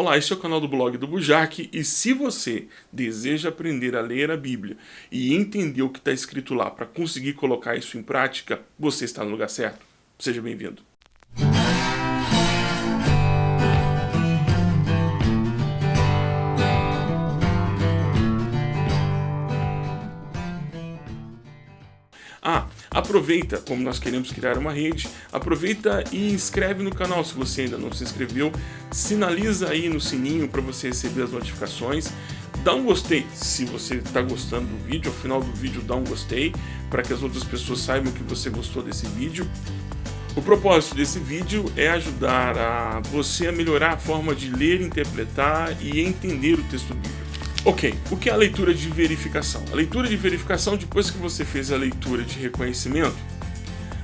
Olá, este é o canal do blog do Bujac e se você deseja aprender a ler a Bíblia e entender o que está escrito lá para conseguir colocar isso em prática, você está no lugar certo. Seja bem-vindo. Ah, aproveita, como nós queremos criar uma rede, aproveita e inscreve no canal se você ainda não se inscreveu, sinaliza aí no sininho para você receber as notificações, dá um gostei se você está gostando do vídeo, ao final do vídeo dá um gostei, para que as outras pessoas saibam que você gostou desse vídeo. O propósito desse vídeo é ajudar a você a melhorar a forma de ler, interpretar e entender o texto bíblico. Ok, o que é a leitura de verificação? A leitura de verificação, depois que você fez a leitura de reconhecimento,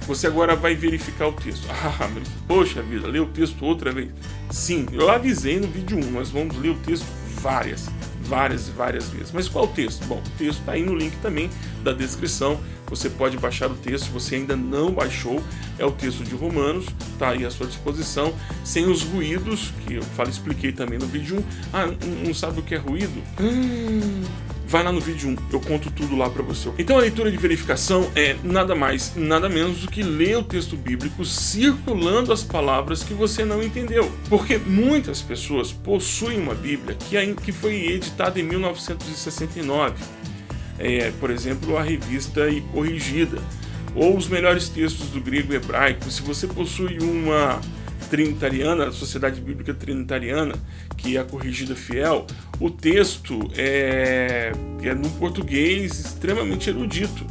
você agora vai verificar o texto. Ah, mas, poxa vida, ler o texto outra vez. Sim, eu avisei no vídeo 1, nós vamos ler o texto várias, várias e várias vezes. Mas qual o texto? Bom, o texto está aí no link também da descrição. Você pode baixar o texto, se você ainda não baixou, é o texto de Romanos, está aí à sua disposição, sem os ruídos, que eu falo, expliquei também no vídeo 1. Ah, não sabe o que é ruído? Hum, vai lá no vídeo 1, eu conto tudo lá para você. Então a leitura de verificação é nada mais, nada menos do que ler o texto bíblico circulando as palavras que você não entendeu. Porque muitas pessoas possuem uma Bíblia que, foi editada em 1969. É, por exemplo, a revista e corrigida, ou os melhores textos do grego e hebraico. Se você possui uma trinitariana, a Sociedade Bíblica Trinitariana, que é a corrigida fiel, o texto é, é no português extremamente erudito.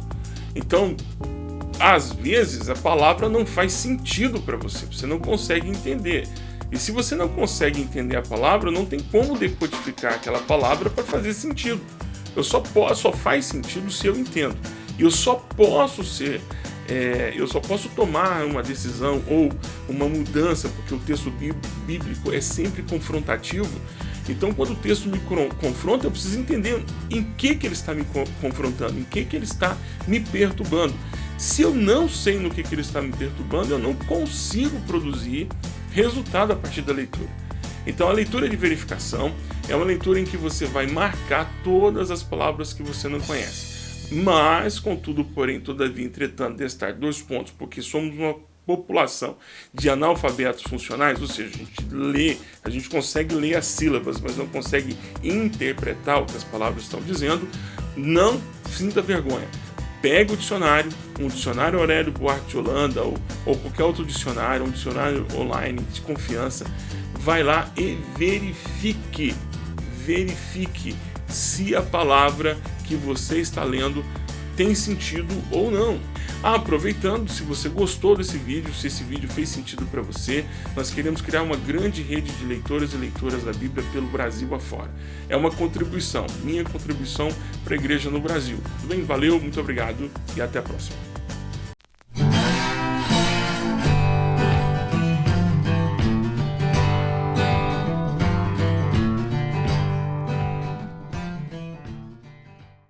Então, às vezes, a palavra não faz sentido para você, você não consegue entender. E se você não consegue entender a palavra, não tem como decodificar aquela palavra para fazer sentido. Eu só posso, só faz sentido se eu entendo. E eu só posso ser é, eu só posso tomar uma decisão ou uma mudança, porque o texto bíblico é sempre confrontativo. Então, quando o texto me confronta, eu preciso entender em que, que ele está me confrontando, em que, que ele está me perturbando. Se eu não sei no que, que ele está me perturbando, eu não consigo produzir resultado a partir da leitura. Então, a leitura de verificação é uma leitura em que você vai marcar todas as palavras que você não conhece. Mas, contudo, porém, todavia, entretanto, destar dois pontos, porque somos uma população de analfabetos funcionais, ou seja, a gente lê, a gente consegue ler as sílabas, mas não consegue interpretar o que as palavras estão dizendo, não sinta vergonha. Pega o dicionário, um dicionário Aurélio Buarque de Holanda ou, ou qualquer outro dicionário, um dicionário online de confiança, vai lá e verifique, verifique se a palavra que você está lendo tem sentido ou não. Ah, aproveitando, se você gostou desse vídeo, se esse vídeo fez sentido para você, nós queremos criar uma grande rede de leitores e leitoras da Bíblia pelo Brasil afora. É uma contribuição, minha contribuição para a igreja no Brasil. Tudo bem? Valeu, muito obrigado e até a próxima.